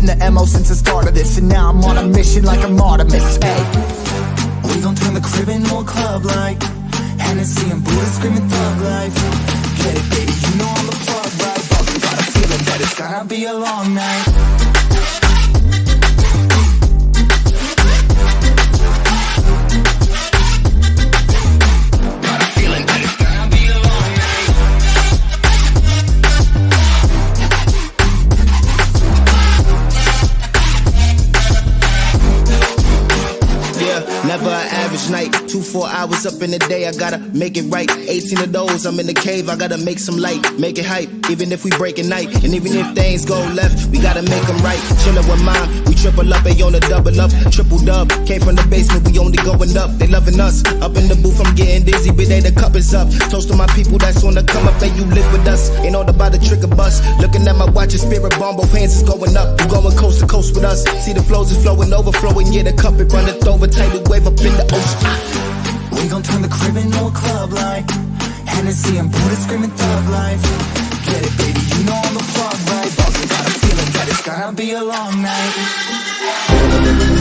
been the MO since the start of this. And now I'm on a mission like I'm Artemis, hey We gon' turn the crib into a club like Hennessy and Buddha screaming thug life. Get it baby, you know I'm the plug, right? But got a feeling that it's gonna be a long night never an average night. Two, four hours up in the day, I gotta make it right. 18 of those, I'm in the cave, I gotta make some light, make it hype. Even if we break at night, and even if things go left, we gotta make them right. Chillin' with mom, triple up, they on the double up, triple dub. Came from the basement, we only going up, they loving us. Up in the booth, I'm getting dizzy, but they the cup is up. Toast to my people that's on the come up, and you live with us. Ain't all about the trick of bus. Looking at my watch, and spirit bomb, both hands is going up. You going coast to coast with us. See the flows is flowing, overflowing, yeah, the cup it runneth over, tidal wave up in the ocean. We gon' turn the crib into a club like Hennessy and Buddha screaming thug life Get it baby, gonna be a long night.